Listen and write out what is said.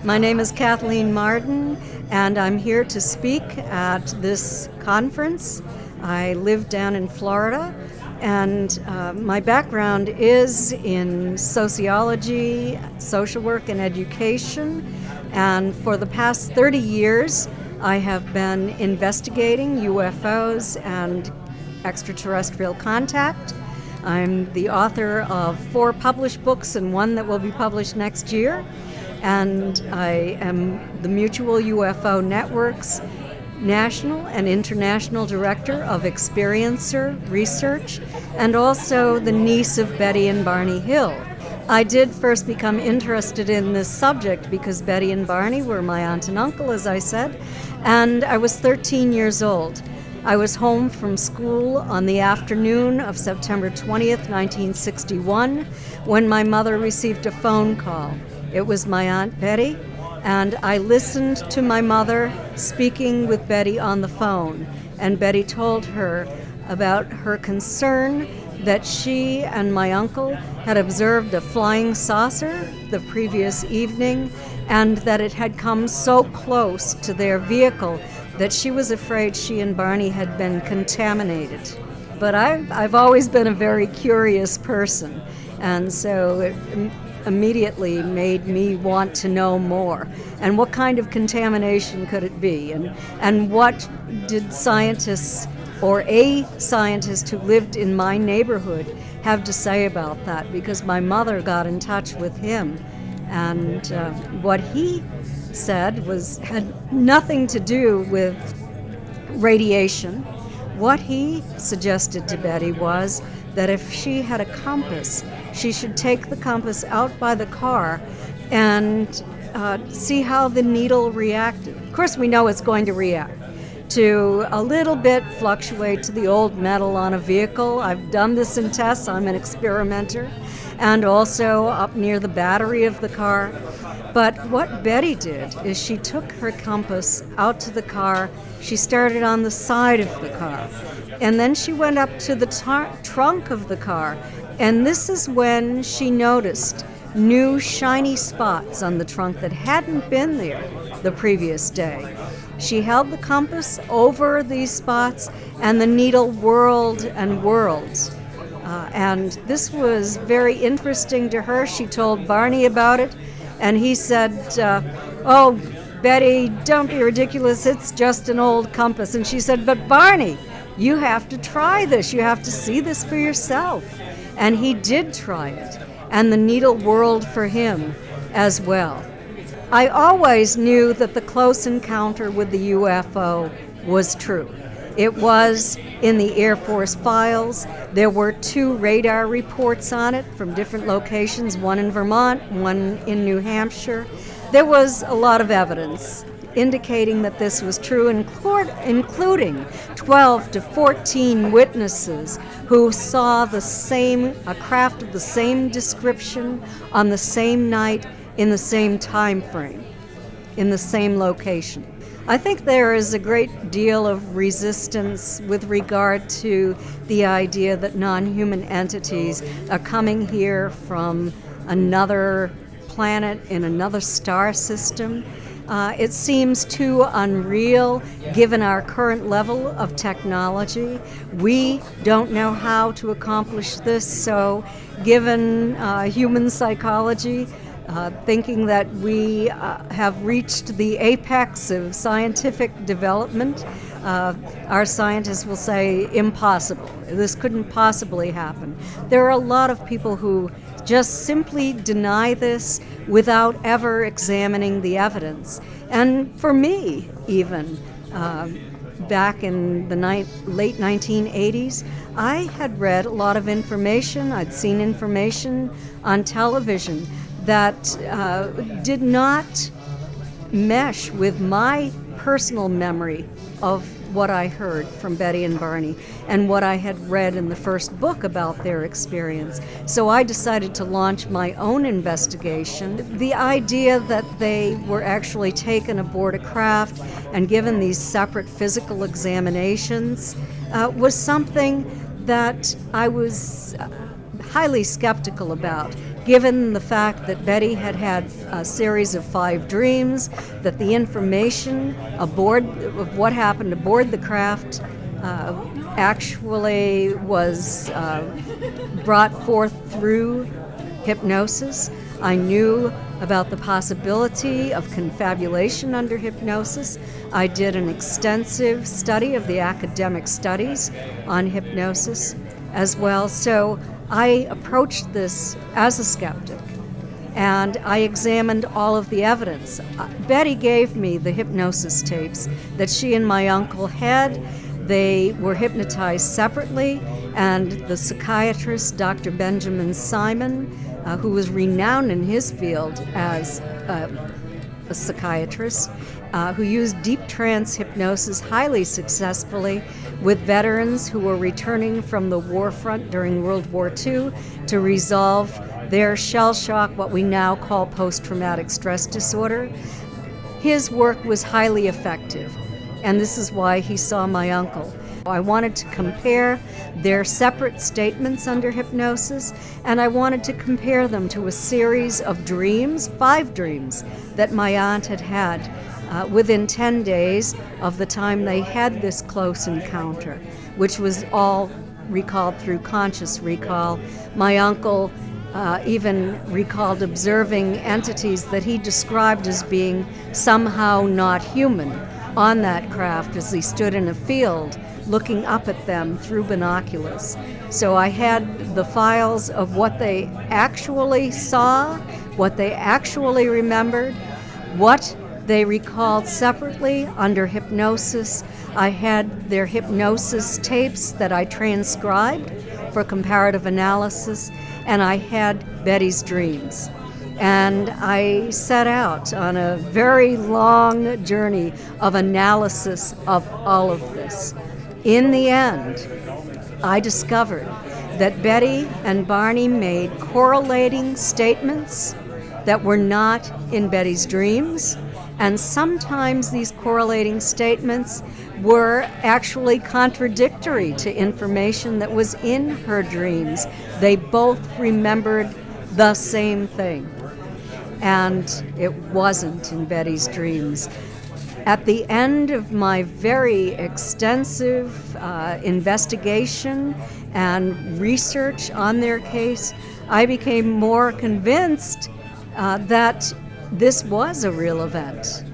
My name is Kathleen Marden, and I'm here to speak at this conference. I live down in Florida, and uh, my background is in sociology, social work, and education. And for the past 30 years, I have been investigating UFOs and extraterrestrial contact. I'm the author of four published books and one that will be published next year. And I am the Mutual UFO Network's national and international director of experiencer research and also the niece of Betty and Barney Hill. I did first become interested in this subject because Betty and Barney were my aunt and uncle, as I said, and I was 13 years old. I was home from school on the afternoon of September 20th, 1961, when my mother received a phone call. It was my Aunt Betty, and I listened to my mother speaking with Betty on the phone. And Betty told her about her concern that she and my uncle had observed a flying saucer the previous evening and that it had come so close to their vehicle that she was afraid she and Barney had been contaminated. But I've, I've always been a very curious person, and so it immediately made me want to know more. And what kind of contamination could it be? And, and what did scientists or a scientist who lived in my neighborhood have to say about that? Because my mother got in touch with him. And uh, what he said was had nothing to do with radiation. What he suggested to Betty was that if she had a compass, she should take the compass out by the car and uh, see how the needle reacted. Of course, we know it's going to react to a little bit fluctuate to the old metal on a vehicle. I've done this in tests, I'm an experimenter, and also up near the battery of the car. But what Betty did is she took her compass out to the car. She started on the side of the car. And then she went up to the tar- trunk of the car. And this is when she noticed new shiny spots on the trunk that hadn't been there the previous day. She held the compass over these spots, and the needle whirled and whirled. Uh, and this was very interesting to her. She told Barney about it, and he said, uh, Oh, Betty, don't be ridiculous. It's just an old compass. And she said, But Barney, you have to try this. You have to see this for yourself. And he did try it, and the needle whirled for him as well. I always knew that the close encounter with the UFO was true. It was in the Air Force files. There were two radar reports on it from different locations, one in Vermont, one in New Hampshire. There was a lot of evidence indicating that this was true, including 12 to 14 witnesses who saw the same, a craft of the same description on the same night in the same time frame, in the same location. I think there is a great deal of resistance with regard to the idea that non human entities are coming here from another planet in another star system. Uh, it seems too unreal given our current level of technology. We don't know how to accomplish this, so given uh, human psychology, uh, thinking that we uh, have reached the apex of scientific development. Uh, our scientists will say impossible. This couldn't possibly happen. There are a lot of people who just simply deny this without ever examining the evidence. And for me, even, uh, back in the late 1980s, I had read a lot of information, I'd seen information on television that uh, did not mesh with my personal memory of what I heard from Betty and Barney and what I had read in the first book about their experience. So I decided to launch my own investigation. The idea that they were actually taken aboard a craft and given these separate physical examinations uh, was something that I was highly skeptical about given the fact that Betty had had a series of five dreams, that the information aboard of what happened aboard the craft uh, actually was uh, brought forth through hypnosis. I knew about the possibility of confabulation under hypnosis. I did an extensive study of the academic studies on hypnosis as well. So I approached this as a skeptic and I examined all of the evidence. Uh, Betty gave me the hypnosis tapes that she and my uncle had. They were hypnotized separately, and the psychiatrist, Dr. Benjamin Simon, uh, who was renowned in his field as uh, a psychiatrist, uh, who used deep trance hypnosis highly successfully with veterans who were returning from the war front during World War II to resolve their shell shock, what we now call post traumatic stress disorder. His work was highly effective, and this is why he saw my uncle. I wanted to compare their separate statements under hypnosis, and I wanted to compare them to a series of dreams, five dreams, that my aunt had had uh, within 10 days of the time they had this close encounter, which was all recalled through conscious recall. My uncle uh, even recalled observing entities that he described as being somehow not human on that craft as he stood in a field looking up at them through binoculars. So I had the files of what they actually saw, what they actually remembered, what they recalled separately under hypnosis. I had their hypnosis tapes that I transcribed for comparative analysis, and I had Betty's dreams. And I set out on a very long journey of analysis of all of this. In the end, I discovered that Betty and Barney made correlating statements that were not in Betty's dreams, and sometimes these correlating statements were actually contradictory to information that was in her dreams. They both remembered the same thing, and it wasn't in Betty's dreams. At the end of my very extensive uh, investigation and research on their case, I became more convinced uh, that this was a real event.